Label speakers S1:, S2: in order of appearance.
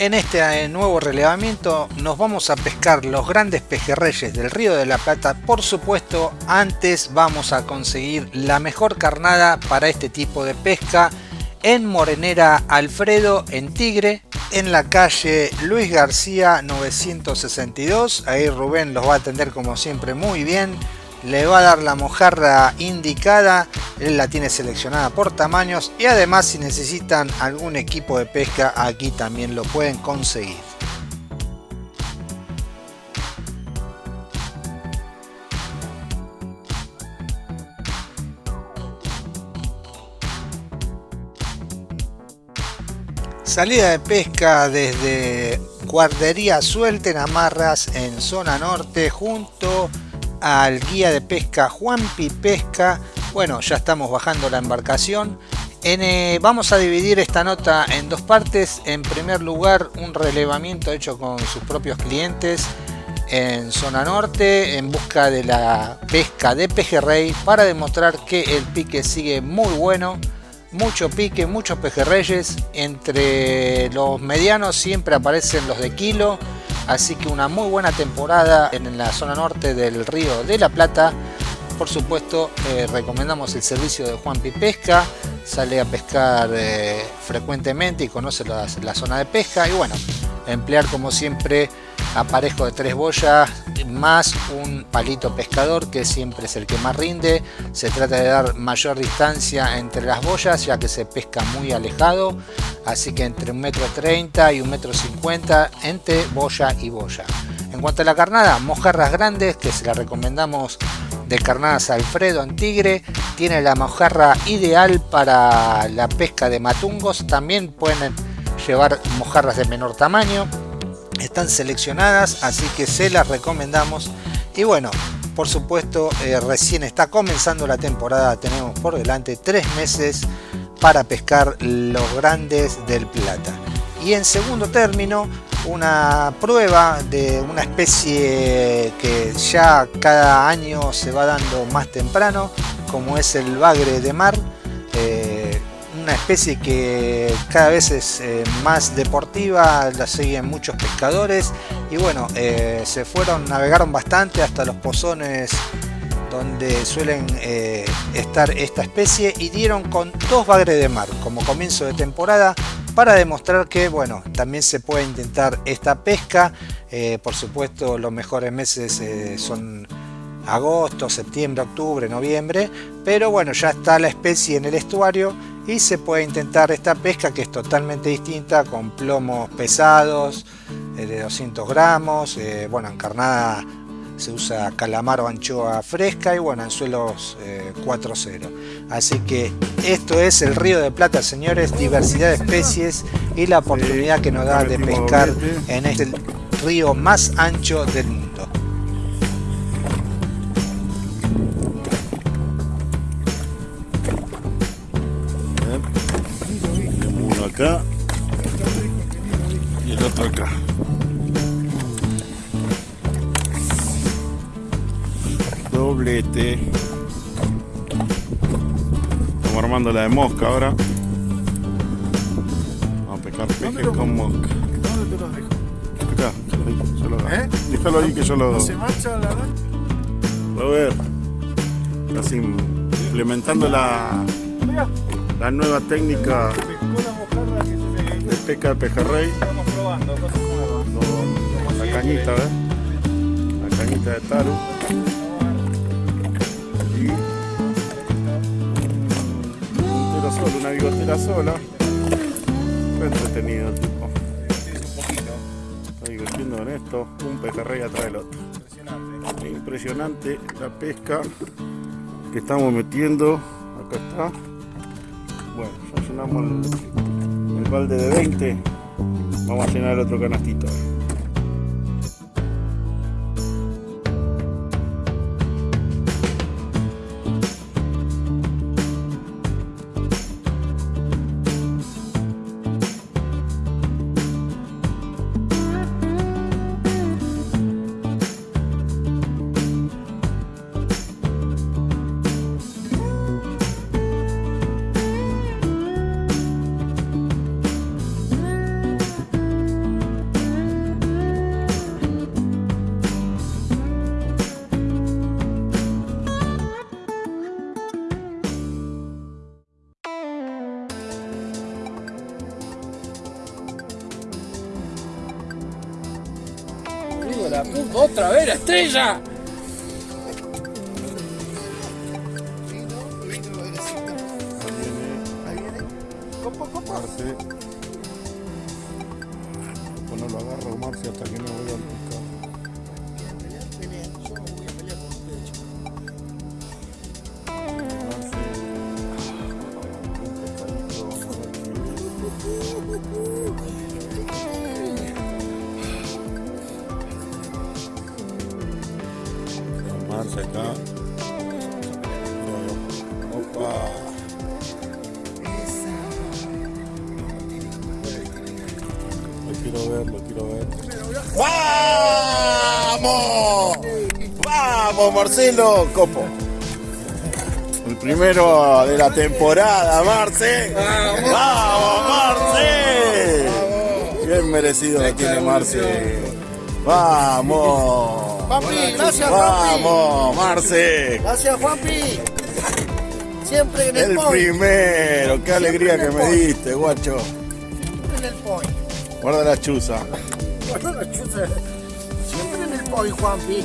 S1: En este eh, nuevo relevamiento nos vamos a pescar los grandes pejerreyes del Río de la Plata. Por supuesto, antes vamos a conseguir la mejor carnada para este tipo de pesca en Morenera Alfredo, en Tigre, en la calle Luis García 962. Ahí Rubén los va a atender como siempre muy bien le va a dar la mojarra indicada, él la tiene seleccionada por tamaños y además si necesitan algún equipo de pesca aquí también lo pueden conseguir. Salida de pesca desde Guardería Suelten Amarras en zona norte junto al guía de pesca Juanpi Pesca. Bueno, ya estamos bajando la embarcación. Eh, vamos a dividir esta nota en dos partes. En primer lugar, un relevamiento hecho con sus propios clientes en zona norte en busca de la pesca de pejerrey para demostrar que el pique sigue muy bueno mucho pique, muchos pejerreyes entre los medianos siempre aparecen los de kilo así que una muy buena temporada en la zona norte del río de la Plata. Por supuesto eh, recomendamos el servicio de Juan Pesca. Sale a pescar eh, frecuentemente y conoce la, zona de pesca. Y bueno emplear como siempre aparejo de tres boyas más un palito pescador que siempre es el que más rinde. Se trata de dar mayor distancia entre las boyas ya que se pesca muy alejado. Así que entre un metro 30 y un metro 50 entre boya y boya. En cuanto a la carnada mojarras grandes que se la recomendamos de carnadas Alfredo en Tigre. Tiene la mojarra ideal para la pesca de matungos. También pueden llevar mojarras de menor tamaño están seleccionadas así que se las recomendamos. Y bueno por supuesto eh, recién está comenzando la temporada tenemos por delante tres meses para pescar los grandes del plata. Y en segundo término una prueba de una especie que ya cada año se va dando más temprano como es el bagre de mar una especie que cada vez es eh, más deportiva, la siguen muchos pescadores y bueno, eh, se fueron, navegaron bastante hasta los pozones donde suelen eh, estar esta especie y dieron con dos bagres de mar como comienzo de temporada para demostrar que bueno también se puede intentar esta pesca. Por supuesto los mejores meses son agosto, septiembre, octubre, noviembre pero bueno ya está la especie en el estuario y se puede intentar esta pesca que es totalmente distinta con plomos pesados eh, de 200 gramos, eh, bueno en carnada se usa calamar o anchoa fresca y bueno en suelos 4.0 eh, así que esto es el río de plata señores diversidad de especies y la oportunidad que nos da de pescar en este río más ancho del mundo
S2: y el otro acá. Doblete. Estamos armando la de mosca ahora. Vamos a pescar pejes con mosca.
S3: ¿Dónde te los dejo?
S2: Acá, ahí, ¿Eh? Déjalo ahí que yo lo...
S3: ¿No se la
S2: A ver. Así implementando la, la nueva técnica pesca de pejerrey.
S3: Estamos probando cosas nuevas.
S2: la cañita, ¿ves? La cañita de taro. Y un solo, una bigotera sola. Fue entretenido el tipo. Está divirtiendo en esto, un pejerrey atrás del otro. Impresionante. Impresionante la pesca que estamos metiendo. Acá está. Bueno, ya llenamos el balde de 20 vamos a llenar el otro canastito
S4: la puta, otra vez la estrella.
S2: Marce. Pues no lo agarro Marce hasta que no voy pescado. Marce. Un pescadito, vamos a ver qué- Marce acá. Opa. Lo quiero ver, lo quiero ver. ¡Vamos! ¡Vamos, Marcelo! Copo. El primero de la temporada, Marce. ¡Vamos, Marce! Bien merecido lo tiene Marce. ¡Vamos!
S5: Juanpi, gracias Juanpi.
S2: ¡Vamos, Marce!
S5: Gracias Juanpi. Siempre en el,
S2: El
S5: point.
S2: primero, qué alegría que me diste, guacho.
S5: Siempre en el point.
S2: Guarda la chuza.
S5: Bueno, la chuza. Siempre en el point, Juanpi.